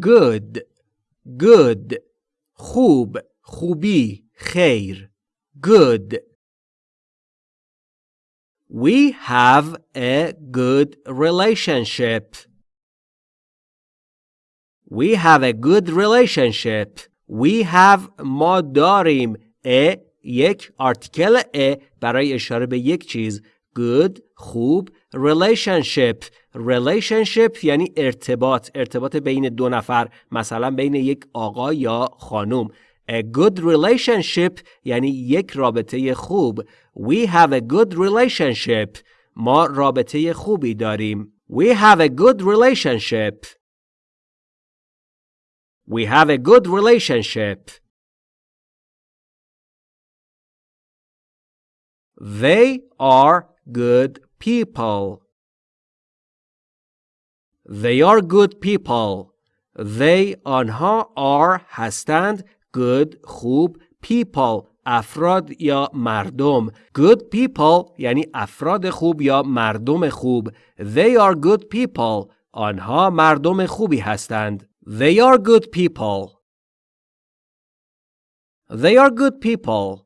good good خوب خوبی خیر good We have a good relationship. We have a good relationship. We have ما داریم a یک آرتیکل a برای اشاره به یک چیز Good خوب relationship relationship یعنی ارتباط ارتباط بین دو نفر مثلا بین یک آقا یا خانم A good relationship یعنی یک رابطه خوب We have a good relationship ما رابطه خوبی داریم We have a good relationship We have a good relationship They are good people. They are good people. They آنها are هستند good خوب people افراد یا مردم good people یعنی افراد خوب یا مردم خوب They are good people آنها مردم خوبی هستند They are good people They are good people